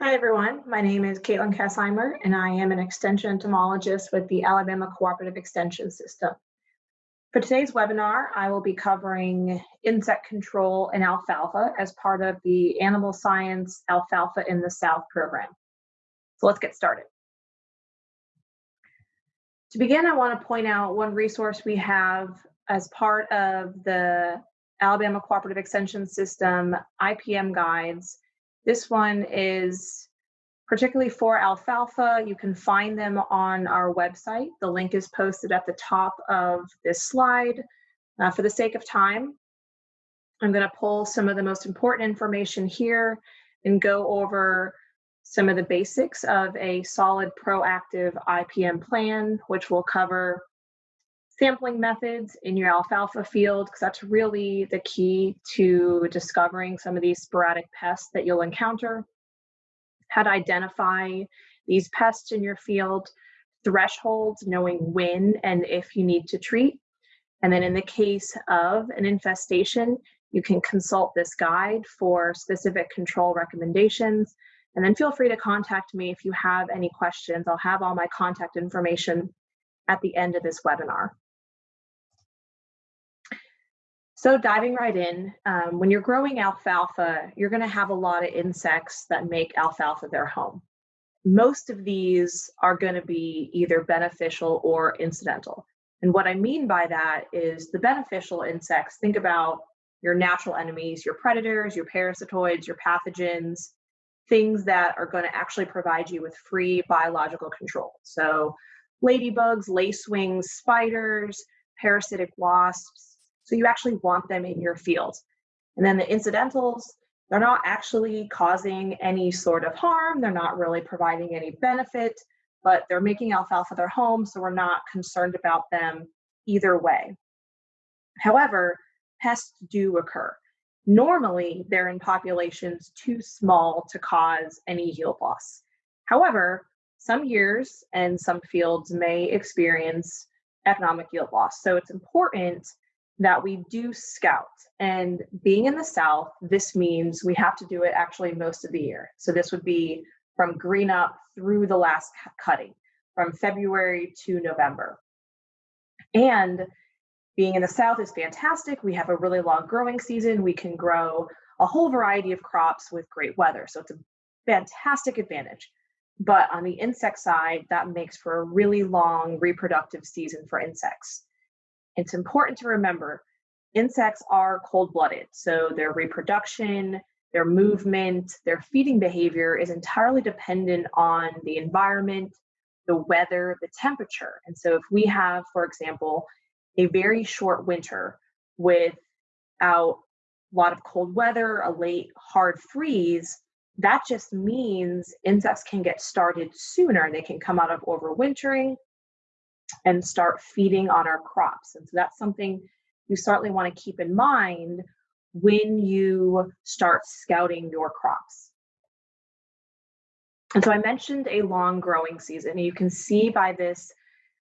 Hi, everyone. My name is Katelyn Kesheimer, and I am an extension entomologist with the Alabama Cooperative Extension System. For today's webinar, I will be covering insect control in alfalfa as part of the Animal Science Alfalfa in the South program. So let's get started. To begin, I want to point out one resource we have as part of the Alabama Cooperative Extension System IPM guides this one is particularly for alfalfa. You can find them on our website. The link is posted at the top of this slide. Uh, for the sake of time, I'm going to pull some of the most important information here and go over some of the basics of a solid proactive IPM plan, which will cover sampling methods in your alfalfa field because that's really the key to discovering some of these sporadic pests that you'll encounter. How to identify these pests in your field, thresholds, knowing when and if you need to treat. And then in the case of an infestation, you can consult this guide for specific control recommendations. And then feel free to contact me if you have any questions. I'll have all my contact information at the end of this webinar. So diving right in, um, when you're growing alfalfa, you're going to have a lot of insects that make alfalfa their home. Most of these are going to be either beneficial or incidental. And what I mean by that is the beneficial insects, think about your natural enemies, your predators, your parasitoids, your pathogens, things that are going to actually provide you with free biological control. So ladybugs, lacewings, spiders, parasitic wasps, so you actually want them in your field. And then the incidentals, they're not actually causing any sort of harm. They're not really providing any benefit, but they're making alfalfa their home. So we're not concerned about them either way. However, pests do occur. Normally, they're in populations too small to cause any yield loss. However, some years and some fields may experience economic yield loss. So it's important that we do scout. And being in the South, this means we have to do it actually most of the year. So this would be from green up through the last cutting, from February to November. And being in the South is fantastic. We have a really long growing season. We can grow a whole variety of crops with great weather. So it's a fantastic advantage. But on the insect side, that makes for a really long reproductive season for insects. It's important to remember insects are cold blooded. So their reproduction, their movement, their feeding behavior is entirely dependent on the environment, the weather, the temperature. And so if we have, for example, a very short winter without a lot of cold weather, a late hard freeze, that just means insects can get started sooner. They can come out of overwintering and start feeding on our crops. And so that's something you certainly want to keep in mind when you start scouting your crops. And so I mentioned a long growing season. You can see by this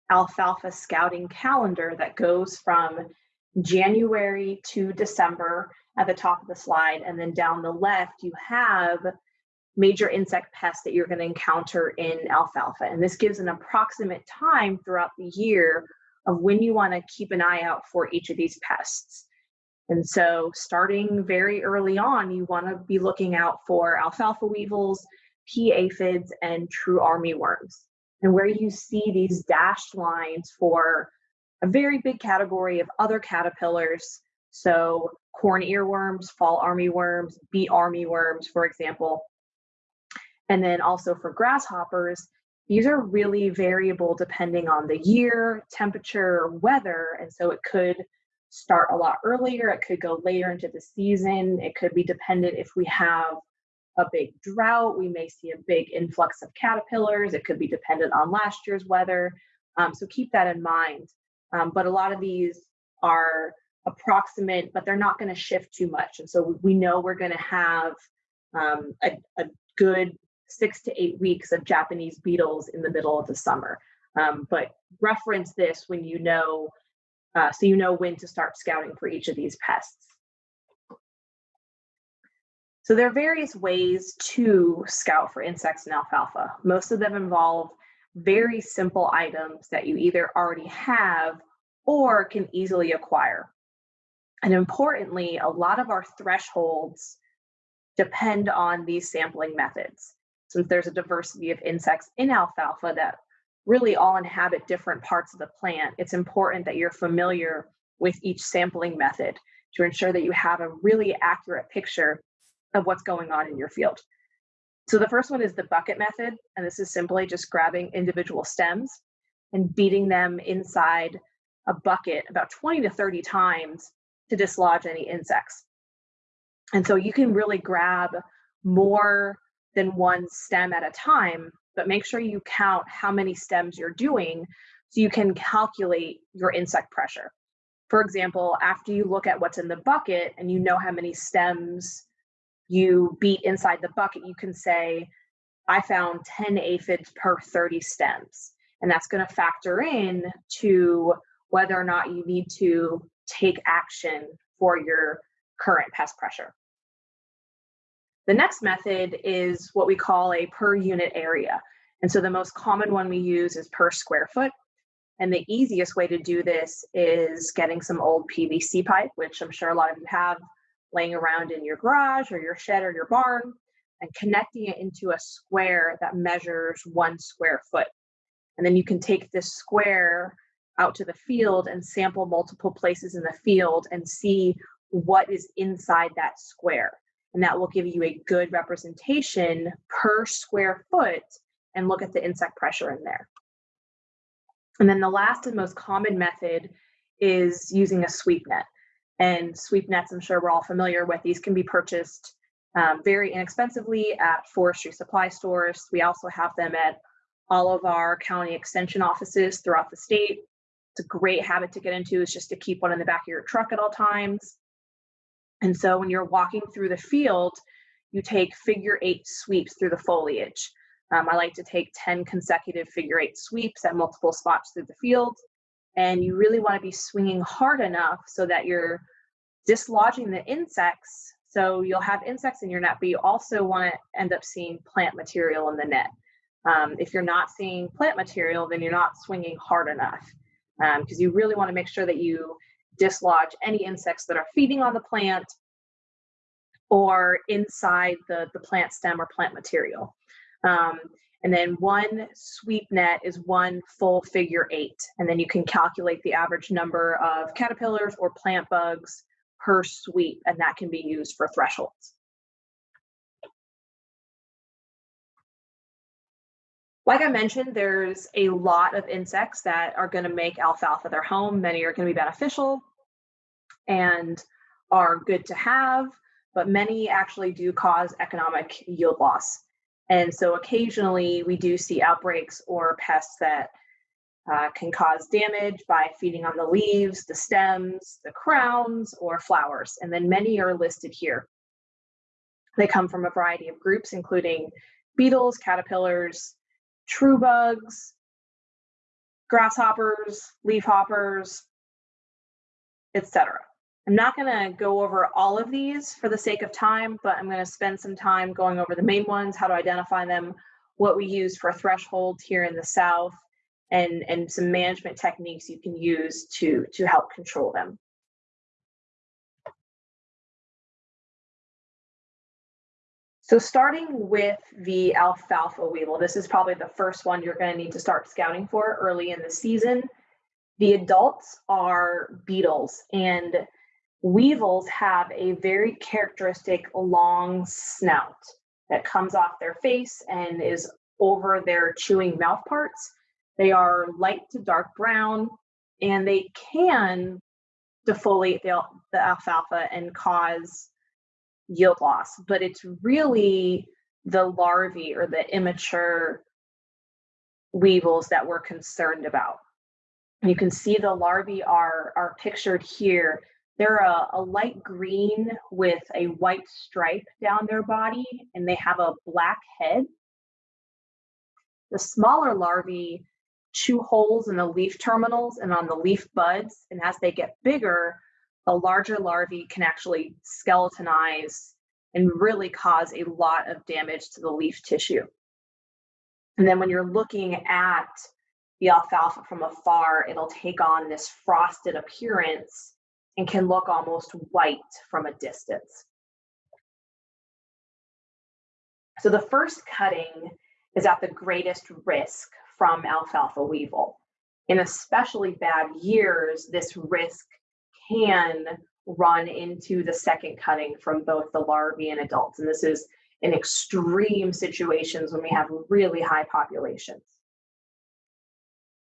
alfalfa scouting calendar that goes from January to December at the top of the slide. And then down the left, you have major insect pests that you're going to encounter in alfalfa. And this gives an approximate time throughout the year of when you want to keep an eye out for each of these pests. And so, starting very early on, you want to be looking out for alfalfa weevils, pea aphids, and true armyworms. And where you see these dashed lines for a very big category of other caterpillars, so corn earworms, fall armyworms, beet armyworms, for example, and then also for grasshoppers, these are really variable depending on the year, temperature, weather. And so it could start a lot earlier, it could go later into the season, it could be dependent if we have a big drought, we may see a big influx of caterpillars, it could be dependent on last year's weather. Um, so keep that in mind. Um, but a lot of these are approximate, but they're not going to shift too much. And so we know we're going to have um, a, a good six to eight weeks of Japanese beetles in the middle of the summer. Um, but reference this when you know, uh, so you know when to start scouting for each of these pests. So there are various ways to scout for insects in alfalfa. Most of them involve very simple items that you either already have or can easily acquire. And importantly, a lot of our thresholds depend on these sampling methods. Since there's a diversity of insects in alfalfa that really all inhabit different parts of the plant, it's important that you're familiar with each sampling method to ensure that you have a really accurate picture of what's going on in your field. So the first one is the bucket method, and this is simply just grabbing individual stems and beating them inside a bucket about 20 to 30 times to dislodge any insects. And so you can really grab more than one stem at a time, but make sure you count how many stems you're doing so you can calculate your insect pressure. For example, after you look at what's in the bucket and you know how many stems you beat inside the bucket, you can say, I found 10 aphids per 30 stems. And that's going to factor in to whether or not you need to take action for your current pest pressure. The next method is what we call a per unit area. And so the most common one we use is per square foot. And the easiest way to do this is getting some old PVC pipe, which I'm sure a lot of you have laying around in your garage or your shed or your barn, and connecting it into a square that measures one square foot. And then you can take this square out to the field and sample multiple places in the field and see what is inside that square. And that will give you a good representation per square foot and look at the insect pressure in there. And then the last and most common method is using a sweep net. And sweep nets, I'm sure we're all familiar with, these can be purchased um, very inexpensively at forestry supply stores. We also have them at all of our county extension offices throughout the state. It's a great habit to get into is just to keep one in the back of your truck at all times. And so when you're walking through the field, you take figure eight sweeps through the foliage. Um, I like to take 10 consecutive figure eight sweeps at multiple spots through the field. And you really want to be swinging hard enough so that you're dislodging the insects. So you'll have insects in your net, but you also want to end up seeing plant material in the net. Um, if you're not seeing plant material, then you're not swinging hard enough because um, you really want to make sure that you dislodge any insects that are feeding on the plant or inside the, the plant stem or plant material. Um, and then one sweep net is one full figure eight. And then you can calculate the average number of caterpillars or plant bugs per sweep, and that can be used for thresholds. Like I mentioned, there's a lot of insects that are going to make alfalfa their home. Many are going to be beneficial and are good to have, but many actually do cause economic yield loss. And so occasionally we do see outbreaks or pests that uh, can cause damage by feeding on the leaves, the stems, the crowns, or flowers. And then many are listed here. They come from a variety of groups, including beetles, caterpillars, true bugs, grasshoppers, leafhoppers, etc. I'm not going to go over all of these for the sake of time, but I'm going to spend some time going over the main ones, how to identify them, what we use for thresholds here in the South, and, and some management techniques you can use to, to help control them. So starting with the alfalfa weevil, this is probably the first one you're going to need to start scouting for early in the season. The adults are beetles and weevils have a very characteristic long snout that comes off their face and is over their chewing mouth parts. They are light to dark brown and they can defoliate the, the alfalfa and cause yield loss, but it's really the larvae or the immature weevils that we're concerned about. You can see the larvae are, are pictured here. They're a, a light green with a white stripe down their body, and they have a black head. The smaller larvae chew holes in the leaf terminals and on the leaf buds, and as they get bigger, the larger larvae can actually skeletonize and really cause a lot of damage to the leaf tissue. And then when you're looking at the alfalfa from afar, it'll take on this frosted appearance and can look almost white from a distance. So the first cutting is at the greatest risk from alfalfa weevil. In especially bad years, this risk can run into the second cutting from both the larvae and adults. And this is in extreme situations when we have really high populations.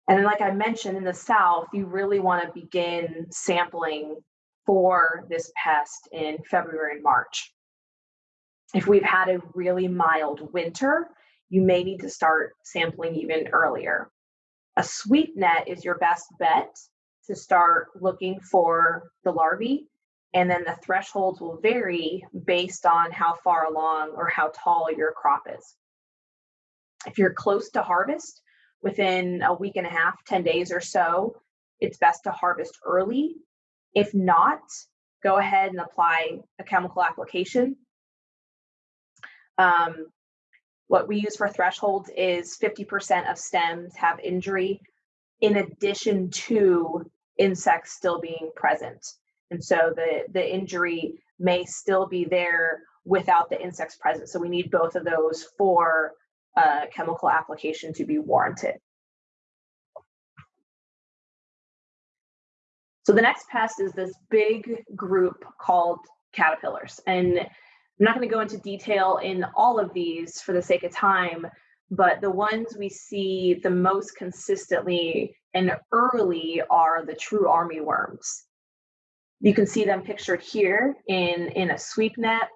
And then, like I mentioned in the South, you really want to begin sampling for this pest in February and March. If we've had a really mild winter, you may need to start sampling even earlier. A sweep net is your best bet to start looking for the larvae, and then the thresholds will vary based on how far along or how tall your crop is. If you're close to harvest, within a week and a half, 10 days or so, it's best to harvest early. If not, go ahead and apply a chemical application. Um, what we use for thresholds is 50% of stems have injury in addition to insects still being present. And so the, the injury may still be there without the insects present. So we need both of those for a chemical application to be warranted. So the next pest is this big group called caterpillars. And I'm not going to go into detail in all of these for the sake of time, but the ones we see the most consistently and early are the true army worms. You can see them pictured here in, in a sweep net,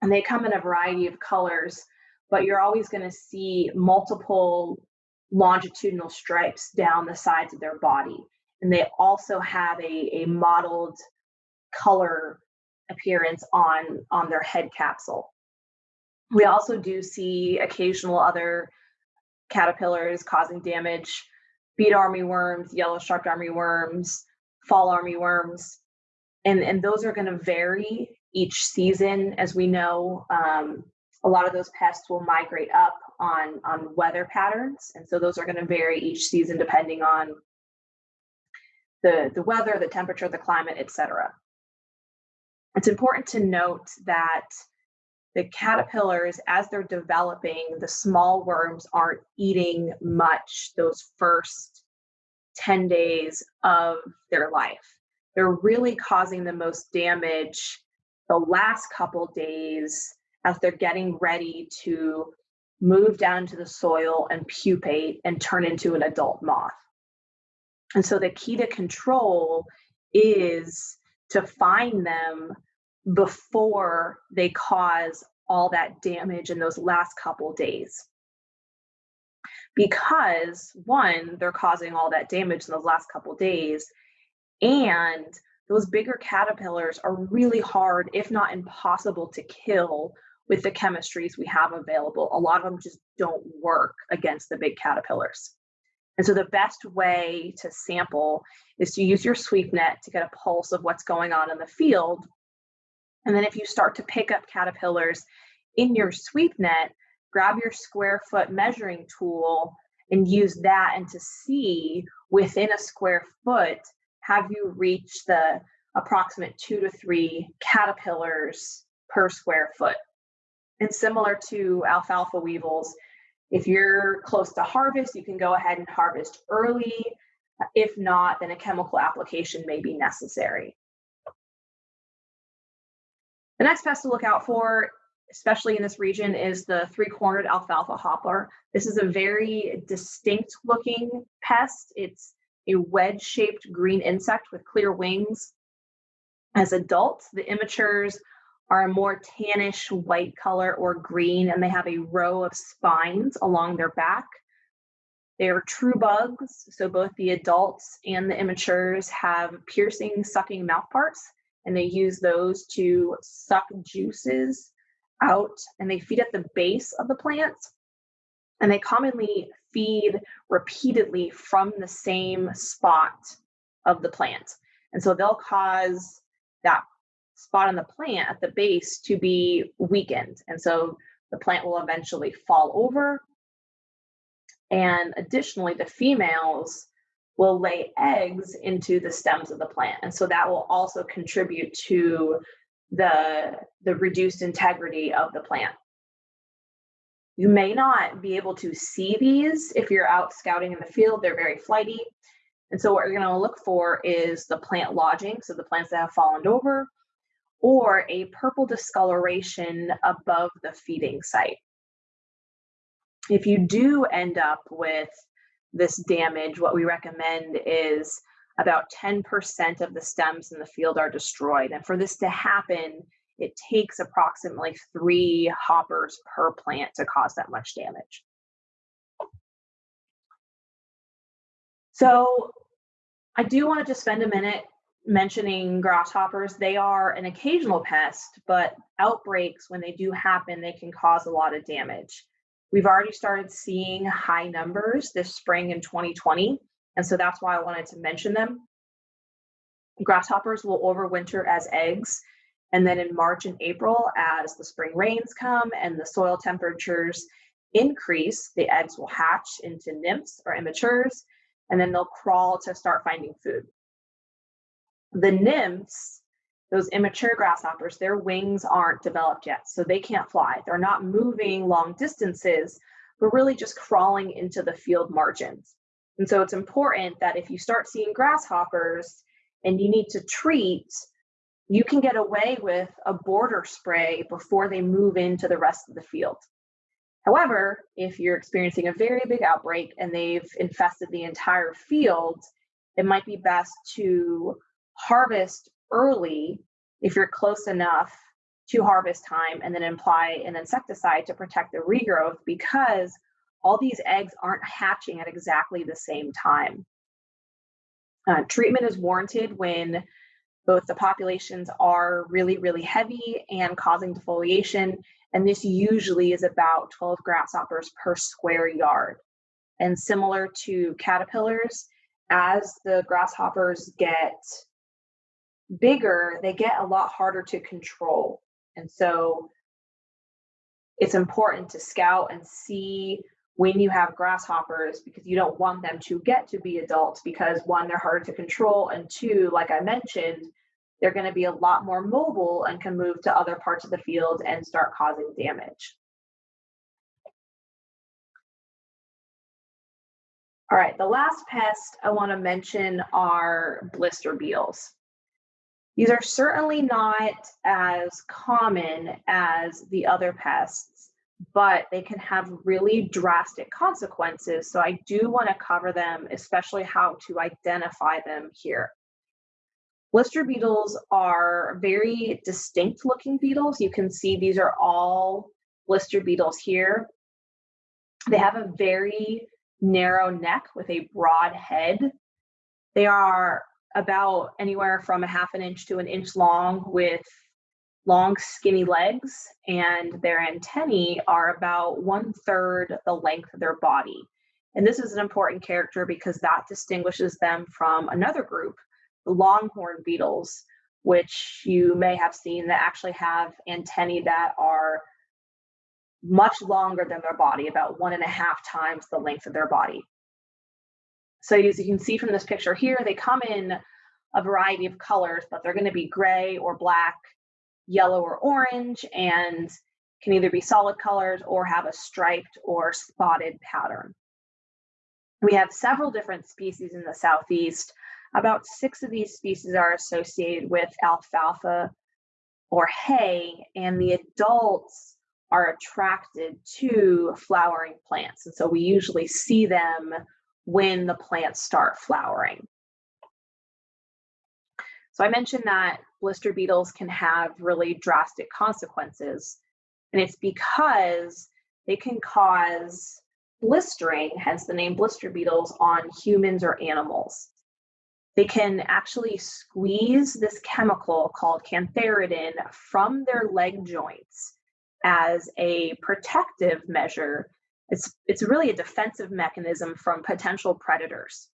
and they come in a variety of colors, but you're always going to see multiple longitudinal stripes down the sides of their body. And they also have a, a mottled color appearance on, on their head capsule. We also do see occasional other caterpillars causing damage, beet armyworms, yellow striped armyworms, fall armyworms, and, and those are going to vary each season. As we know, um, a lot of those pests will migrate up on, on weather patterns, and so those are going to vary each season depending on the, the weather, the temperature, the climate, etc. It's important to note that the caterpillars, as they're developing, the small worms aren't eating much those first 10 days of their life. They're really causing the most damage the last couple days as they're getting ready to move down to the soil and pupate and turn into an adult moth. And so the key to control is to find them before they cause all that damage in those last couple days. Because one, they're causing all that damage in those last couple days, and those bigger caterpillars are really hard, if not impossible, to kill with the chemistries we have available. A lot of them just don't work against the big caterpillars. And so the best way to sample is to use your sweep net to get a pulse of what's going on in the field. And then if you start to pick up caterpillars in your sweep net, grab your square foot measuring tool and use that and to see within a square foot, have you reached the approximate two to three caterpillars per square foot. And similar to alfalfa weevils, if you're close to harvest, you can go ahead and harvest early. If not, then a chemical application may be necessary. The next pest to look out for, especially in this region, is the three-cornered alfalfa hopper. This is a very distinct looking pest. It's a wedge-shaped green insect with clear wings. As adults, the immatures are a more tannish white color or green, and they have a row of spines along their back. They are true bugs, so both the adults and the immatures have piercing, sucking mouthparts, and they use those to suck juices out, and they feed at the base of the plant. And they commonly feed repeatedly from the same spot of the plant. And so they'll cause that spot on the plant at the base to be weakened. And so the plant will eventually fall over. And additionally, the females will lay eggs into the stems of the plant. And so that will also contribute to the, the reduced integrity of the plant. You may not be able to see these if you're out scouting in the field, they're very flighty. And so what you're gonna look for is the plant lodging, so the plants that have fallen over, or a purple discoloration above the feeding site. If you do end up with this damage, what we recommend is about 10% of the stems in the field are destroyed. And for this to happen, it takes approximately three hoppers per plant to cause that much damage. So I do want to just spend a minute mentioning grasshoppers. They are an occasional pest, but outbreaks, when they do happen, they can cause a lot of damage. We've already started seeing high numbers this spring in 2020, and so that's why I wanted to mention them. Grasshoppers will overwinter as eggs, and then in March and April, as the spring rains come and the soil temperatures increase, the eggs will hatch into nymphs or immatures, and then they'll crawl to start finding food. The nymphs, those immature grasshoppers, their wings aren't developed yet, so they can't fly. They're not moving long distances, but really just crawling into the field margins. And so it's important that if you start seeing grasshoppers and you need to treat, you can get away with a border spray before they move into the rest of the field. However, if you're experiencing a very big outbreak and they've infested the entire field, it might be best to harvest early if you're close enough to harvest time and then apply an insecticide to protect the regrowth because all these eggs aren't hatching at exactly the same time. Uh, treatment is warranted when both the populations are really, really heavy and causing defoliation and this usually is about 12 grasshoppers per square yard. And similar to caterpillars, as the grasshoppers get bigger, they get a lot harder to control. And so it's important to scout and see when you have grasshoppers because you don't want them to get to be adults because one, they're harder to control, and two, like I mentioned, they're going to be a lot more mobile and can move to other parts of the field and start causing damage. All right, the last pest I want to mention are blister beetles. These are certainly not as common as the other pests, but they can have really drastic consequences. So I do want to cover them, especially how to identify them here. Blister beetles are very distinct looking beetles. You can see these are all blister beetles here. They have a very narrow neck with a broad head. They are about anywhere from a half an inch to an inch long with long skinny legs and their antennae are about one third the length of their body. And this is an important character because that distinguishes them from another group the longhorn beetles, which you may have seen that actually have antennae that are much longer than their body, about one and a half times the length of their body. So as you can see from this picture here, they come in a variety of colors, but they're going to be gray or black, yellow or orange, and can either be solid colors or have a striped or spotted pattern. We have several different species in the Southeast about six of these species are associated with alfalfa or hay, and the adults are attracted to flowering plants. And so we usually see them when the plants start flowering. So I mentioned that blister beetles can have really drastic consequences, and it's because they can cause blistering, hence the name blister beetles, on humans or animals they can actually squeeze this chemical called cantharidin from their leg joints as a protective measure. It's, it's really a defensive mechanism from potential predators.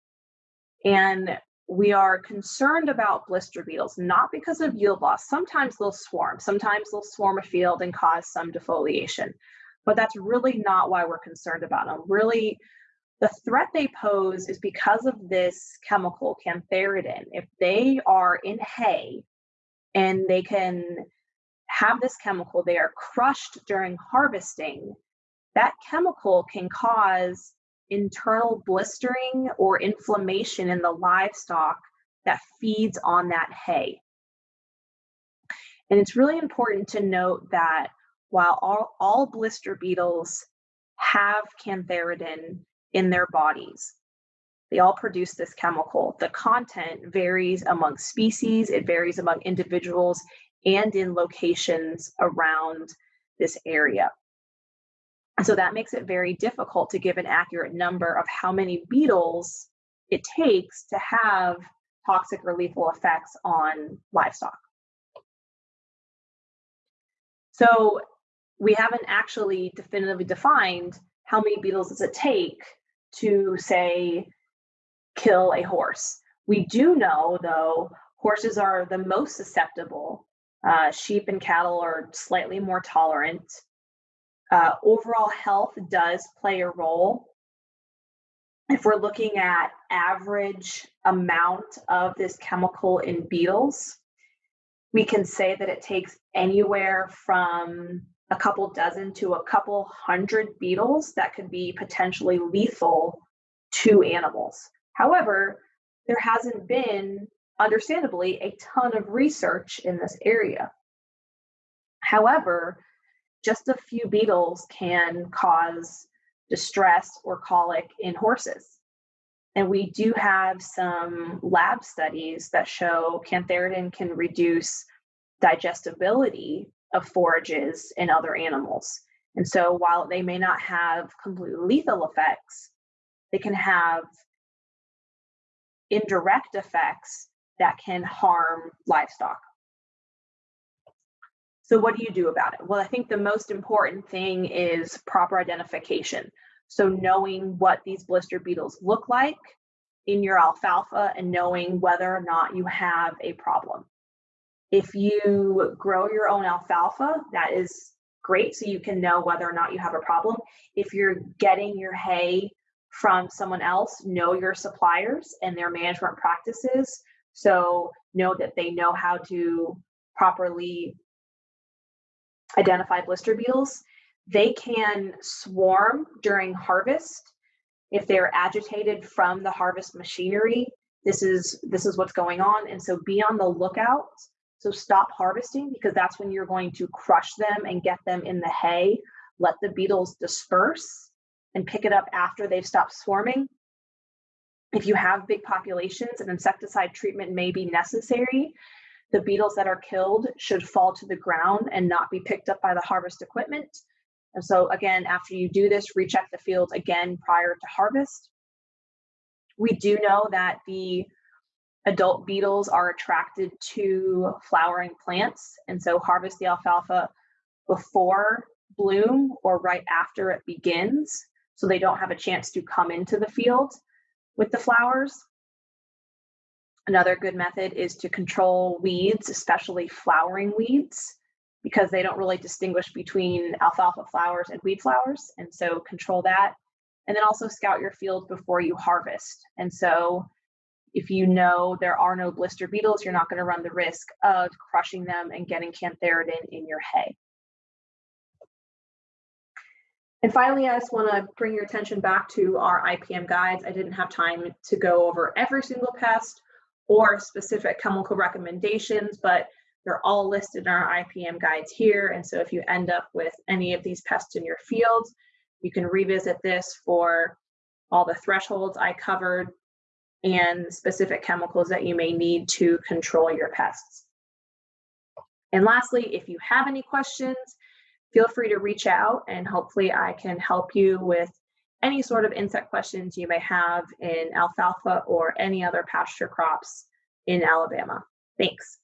And we are concerned about blister beetles, not because of yield loss. Sometimes they'll swarm. Sometimes they'll swarm a field and cause some defoliation. But that's really not why we're concerned about them. Really, the threat they pose is because of this chemical, cantharidin. If they are in hay and they can have this chemical, they are crushed during harvesting, that chemical can cause internal blistering or inflammation in the livestock that feeds on that hay. And it's really important to note that while all, all blister beetles have cantharidin in their bodies, they all produce this chemical. The content varies among species, it varies among individuals, and in locations around this area. So that makes it very difficult to give an accurate number of how many beetles it takes to have toxic or lethal effects on livestock. So we haven't actually definitively defined how many beetles does it take to say kill a horse. We do know though horses are the most susceptible. Uh, sheep and cattle are slightly more tolerant. Uh, overall health does play a role. If we're looking at average amount of this chemical in beetles, we can say that it takes anywhere from a couple dozen to a couple hundred beetles that could be potentially lethal to animals. However, there hasn't been, understandably, a ton of research in this area. However, just a few beetles can cause distress or colic in horses. And we do have some lab studies that show cantharidin can reduce digestibility of forages in other animals. And so while they may not have completely lethal effects, they can have indirect effects that can harm livestock. So what do you do about it? Well, I think the most important thing is proper identification. So knowing what these blister beetles look like in your alfalfa and knowing whether or not you have a problem. If you grow your own alfalfa, that is great so you can know whether or not you have a problem. If you're getting your hay from someone else, know your suppliers and their management practices. So know that they know how to properly identify blister beetles. They can swarm during harvest if they're agitated from the harvest machinery. This is this is what's going on, and so be on the lookout. So stop harvesting because that's when you're going to crush them and get them in the hay. Let the beetles disperse and pick it up after they've stopped swarming. If you have big populations, an insecticide treatment may be necessary the beetles that are killed should fall to the ground and not be picked up by the harvest equipment. And so again, after you do this, recheck the fields again prior to harvest. We do know that the adult beetles are attracted to flowering plants. And so harvest the alfalfa before bloom or right after it begins so they don't have a chance to come into the field with the flowers. Another good method is to control weeds, especially flowering weeds, because they don't really distinguish between alfalfa flowers and weed flowers. And so control that. And then also scout your field before you harvest. And so if you know there are no blister beetles, you're not going to run the risk of crushing them and getting cantharidin in your hay. And finally, I just want to bring your attention back to our IPM guides. I didn't have time to go over every single pest, or specific chemical recommendations, but they're all listed in our IPM guides here. And so if you end up with any of these pests in your field, you can revisit this for all the thresholds I covered and specific chemicals that you may need to control your pests. And lastly, if you have any questions, feel free to reach out and hopefully I can help you with any sort of insect questions you may have in alfalfa or any other pasture crops in Alabama. Thanks.